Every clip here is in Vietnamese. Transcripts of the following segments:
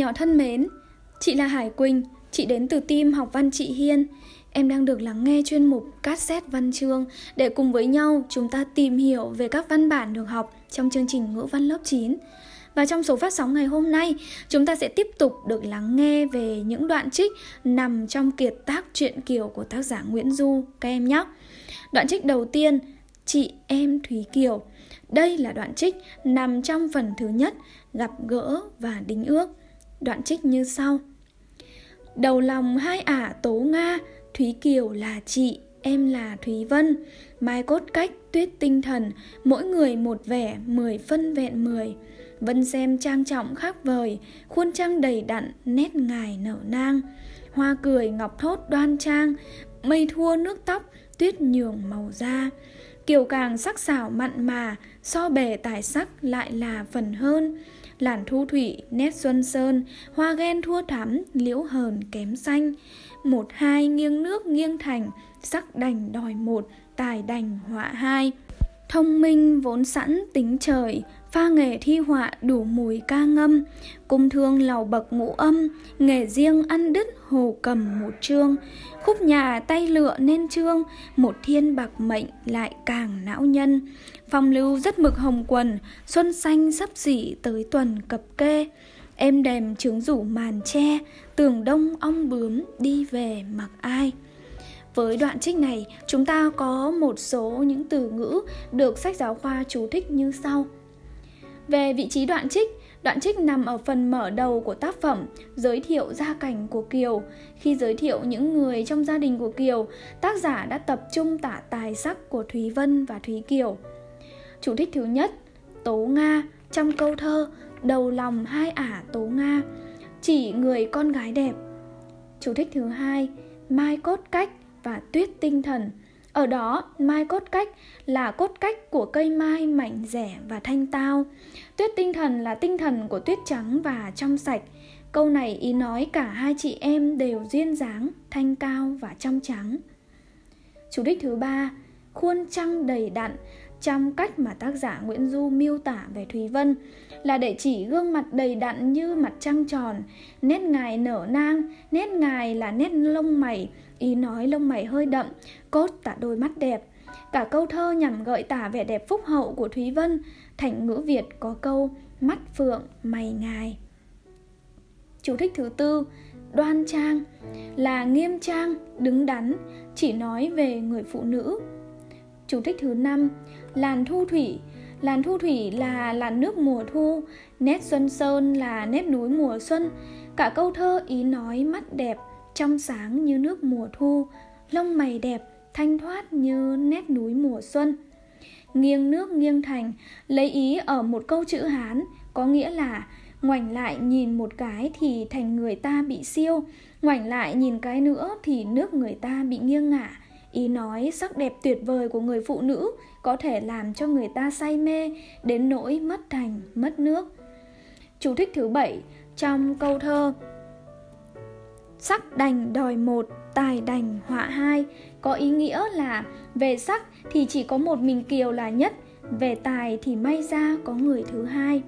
nhỏ thân mến, chị là Hải Quỳnh, chị đến từ team học văn chị Hiên. Em đang được lắng nghe chuyên mục cassette văn chương để cùng với nhau chúng ta tìm hiểu về các văn bản được học trong chương trình ngữ văn lớp 9. Và trong số phát sóng ngày hôm nay, chúng ta sẽ tiếp tục được lắng nghe về những đoạn trích nằm trong kiệt tác truyện Kiều của tác giả Nguyễn Du các em nhé. Đoạn trích đầu tiên, Chị em Thúy Kiều. Đây là đoạn trích nằm trong phần thứ nhất, gặp gỡ và đính ước. Đoạn trích như sau. Đầu lòng hai ả tố Nga Thúy Kiều là chị, em là Thúy Vân. Mai cốt cách, tuyết tinh thần Mỗi người một vẻ, mười phân vẹn mười. Vân xem trang trọng khác vời Khuôn trăng đầy đặn, nét ngài nở nang. Hoa cười ngọc thốt đoan trang Mây thua nước tóc, tuyết nhường màu da. Kiều càng sắc sảo mặn mà So bề tài sắc lại là phần hơn làn thu thủy, nét xuân sơn, hoa ghen thua thắm, liễu hờn kém xanh. Một hai nghiêng nước nghiêng thành, sắc đành đòi một, tài đành họa hai. Thông minh vốn sẵn tính trời, pha nghề thi họa đủ mùi ca ngâm, cung thương lầu bậc ngũ âm, nghề riêng ăn đứt hồ cầm một chương, khúc nhà tay lựa nên trương, một thiên bạc mệnh lại càng não nhân. Phong lưu rất mực hồng quần, xuân xanh sắp xỉ tới tuần cập kê. Em đềm trướng rủ màn tre, tường đông ong bướm đi về mặc ai. Với đoạn trích này, chúng ta có một số những từ ngữ được sách giáo khoa chú thích như sau. Về vị trí đoạn trích, đoạn trích nằm ở phần mở đầu của tác phẩm, giới thiệu gia cảnh của Kiều. Khi giới thiệu những người trong gia đình của Kiều, tác giả đã tập trung tả tài sắc của Thúy Vân và Thúy Kiều. Chủ thích thứ nhất, Tố Nga trong câu thơ Đầu lòng hai ả Tố Nga chỉ người con gái đẹp. Chủ thích thứ hai, Mai cốt cách và tuyết tinh thần. Ở đó, mai cốt cách là cốt cách của cây mai mảnh rẻ và thanh tao. Tuyết tinh thần là tinh thần của tuyết trắng và trong sạch. Câu này ý nói cả hai chị em đều duyên dáng, thanh cao và trong trắng. Chủ đích thứ ba, khuôn trăng đầy đặn trong cách mà tác giả Nguyễn Du miêu tả về Thúy Vân là để chỉ gương mặt đầy đặn như mặt trăng tròn, nét ngài nở nang, nét ngài là nét lông mày, ý nói lông mày hơi đậm, cốt tả đôi mắt đẹp. Cả câu thơ nhằm gợi tả vẻ đẹp phúc hậu của Thúy Vân, thành ngữ Việt có câu mắt phượng mày ngài. Chú thích thứ tư, đoan trang là nghiêm trang, đứng đắn, chỉ nói về người phụ nữ. Chủ thích thứ năm, làn thu thủy Làn thu thủy là làn nước mùa thu, nét xuân sơn là nét núi mùa xuân. Cả câu thơ ý nói mắt đẹp, trong sáng như nước mùa thu, lông mày đẹp, thanh thoát như nét núi mùa xuân. Nghiêng nước nghiêng thành, lấy ý ở một câu chữ Hán, có nghĩa là ngoảnh lại nhìn một cái thì thành người ta bị siêu, ngoảnh lại nhìn cái nữa thì nước người ta bị nghiêng ngả. Ý nói sắc đẹp tuyệt vời của người phụ nữ có thể làm cho người ta say mê đến nỗi mất thành, mất nước. Chú thích thứ bảy trong câu thơ Sắc đành đòi một, tài đành họa hai có ý nghĩa là về sắc thì chỉ có một mình Kiều là nhất, về tài thì may ra có người thứ hai.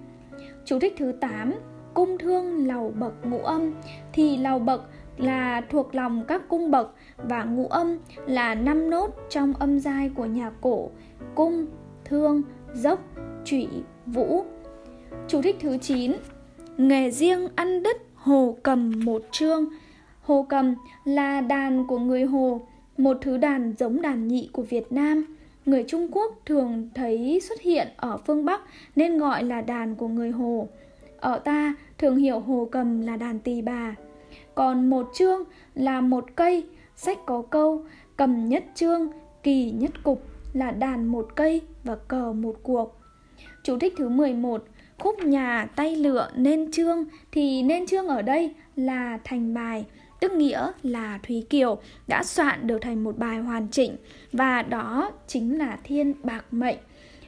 Chú thích thứ 8 Cung thương lầu bậc ngũ âm thì lầu bậc là thuộc lòng các cung bậc và ngũ âm là năm nốt trong âm giai của nhạc cổ cung, thương, dốc, trụy, vũ. Chú thích thứ 9 Nghề riêng ăn đứt hồ cầm một chương Hồ cầm là đàn của người Hồ, một thứ đàn giống đàn nhị của Việt Nam. Người Trung Quốc thường thấy xuất hiện ở phương Bắc nên gọi là đàn của người Hồ. Ở ta thường hiểu hồ cầm là đàn tỳ bà. Còn một chương là một cây sách có câu cầm nhất chương, kỳ nhất cục là đàn một cây và cờ một cuộc. Chú thích thứ 11 Khúc nhà tay lựa nên chương thì nên chương ở đây là thành bài tức nghĩa là Thúy Kiều đã soạn được thành một bài hoàn chỉnh và đó chính là Thiên Bạc Mệnh.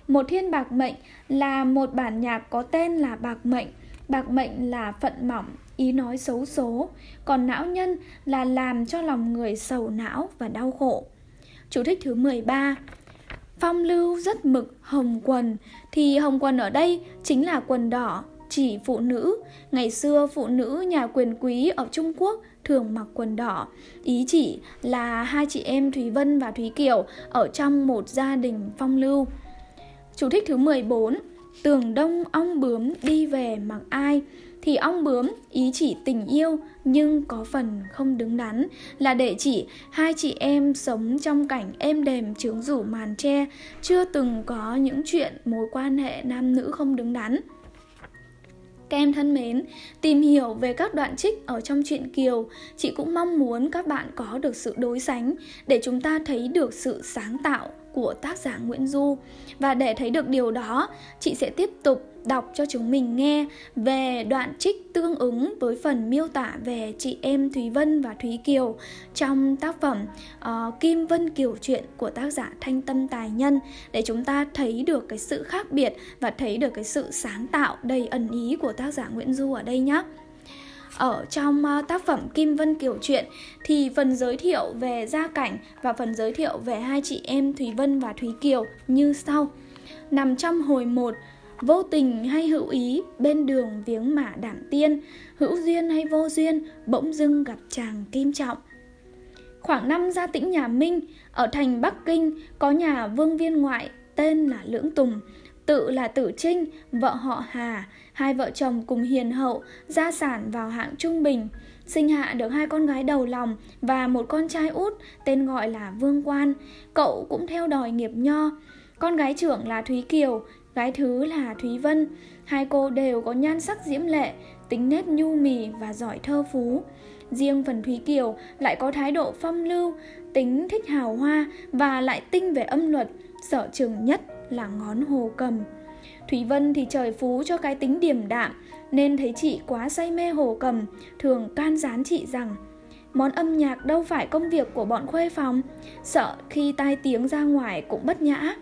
Một Thiên Bạc Mệnh là một bản nhạc có tên là Bạc Mệnh. Bạc Mệnh là phận mỏng, ý nói xấu số, còn não nhân là làm cho lòng người sầu não và đau khổ. Chú thích thứ 13 Phong lưu rất mực hồng quần. Thì hồng quần ở đây chính là quần đỏ Chỉ phụ nữ. Ngày xưa phụ nữ nhà quyền quý ở Trung Quốc thường mặc quần đỏ. Ý chỉ là hai chị em Thúy Vân và Thúy Kiều Ở trong một gia đình phong lưu. Chú thích thứ 14 Tường đông ong bướm đi về mặc ai? Thì ong bướm, ý chỉ tình yêu, nhưng có phần không đứng đắn. Là để chỉ, hai chị em sống trong cảnh êm đềm trướng rủ màn tre. Chưa từng có những chuyện mối quan hệ nam nữ không đứng đắn các em thân mến, tìm hiểu về các đoạn trích ở trong truyện Kiều, chị cũng mong muốn các bạn có được sự đối sánh để chúng ta thấy được sự sáng tạo của tác giả Nguyễn Du. Và để thấy được điều đó, chị sẽ tiếp tục đọc cho chúng mình nghe về đoạn trích tương ứng với phần miêu tả về chị em Thúy Vân và Thúy Kiều trong tác phẩm uh, Kim Vân Kiều truyện của tác giả Thanh Tâm Tài Nhân để chúng ta thấy được cái sự khác biệt và thấy được cái sự sáng tạo đầy ẩn ý của tác giả Nguyễn Du ở đây nhé ở trong uh, tác phẩm Kim Vân Kiều Truyện thì phần giới thiệu về gia cảnh và phần giới thiệu về hai chị em Thúy Vân và Thúy Kiều như sau. Nằm trong hồi 1, vô tình hay hữu ý bên đường viếng mả đảm tiên, hữu duyên hay vô duyên bỗng dưng gặp chàng kim trọng. Khoảng năm gia tĩnh nhà Minh, ở thành Bắc Kinh có nhà vương viên ngoại tên là Lưỡng Tùng, tự là Tử Trinh, vợ họ Hà, hai vợ chồng cùng hiền hậu, gia sản vào hạng trung bình, sinh hạ được hai con gái đầu lòng và một con trai út tên gọi là Vương Quan. Cậu cũng theo đòi nghiệp nho. Con gái trưởng là Thúy Kiều, gái thứ là Thúy Vân. Hai cô đều có nhan sắc diễm lệ, tính nét nhu mì và giỏi thơ phú. Riêng phần Thúy Kiều lại có thái độ phong lưu, tính thích hào hoa và lại tinh về âm luật, sở trường nhất là ngón hồ cầm. Thúy Vân thì trời phú cho cái tính điềm đạm, nên thấy chị quá say mê hồ cầm, thường can gián chị rằng Món âm nhạc đâu phải công việc của bọn khuê phòng, sợ khi tai tiếng ra ngoài cũng bất nhã.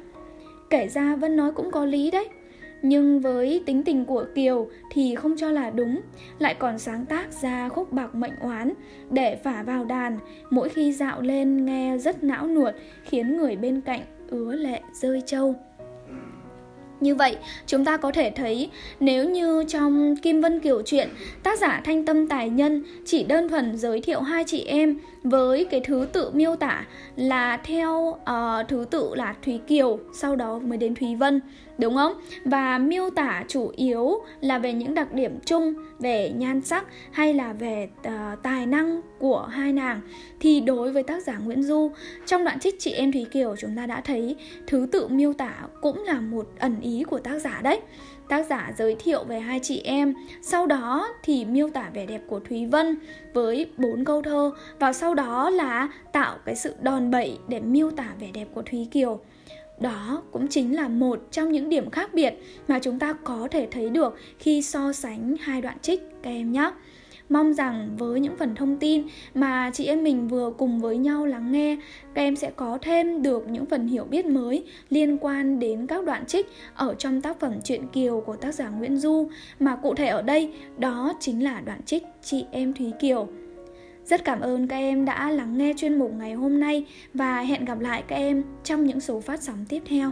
Kể ra Vân nói cũng có lý đấy, nhưng với tính tình của Kiều thì không cho là đúng, lại còn sáng tác ra khúc bạc mệnh oán để phả vào đàn, mỗi khi dạo lên nghe rất não nuột, khiến người bên cạnh ứa lệ rơi trâu. Như vậy, chúng ta có thể thấy nếu như trong Kim Vân Kiều truyện, tác giả Thanh Tâm Tài Nhân chỉ đơn thuần giới thiệu hai chị em với cái thứ tự miêu tả là theo uh, thứ tự là Thúy Kiều, sau đó mới đến Thúy Vân, đúng không? Và miêu tả chủ yếu là về những đặc điểm chung về nhan sắc hay là về uh, tài năng của hai nàng thì đối với tác giả Nguyễn Du trong đoạn trích chị em Thúy Kiều chúng ta đã thấy thứ tự miêu tả cũng là một ẩn ý của tác giả đấy tác giả giới thiệu về hai chị em. Sau đó thì miêu tả vẻ đẹp của thúy vân với bốn câu thơ và sau đó là tạo cái sự đòn bẩy để miêu tả vẻ đẹp của thúy kiều. Đó cũng chính là một trong những điểm khác biệt mà chúng ta có thể thấy được khi so sánh hai đoạn trích các em nhé. Mong rằng với những phần thông tin mà chị em mình vừa cùng với nhau lắng nghe, các em sẽ có thêm được những phần hiểu biết mới liên quan đến các đoạn trích ở trong tác phẩm Truyện Kiều của tác giả Nguyễn Du, mà cụ thể ở đây đó chính là đoạn trích Chị em Thúy Kiều. Rất cảm ơn các em đã lắng nghe chuyên mục ngày hôm nay và hẹn gặp lại các em trong những số phát sóng tiếp theo.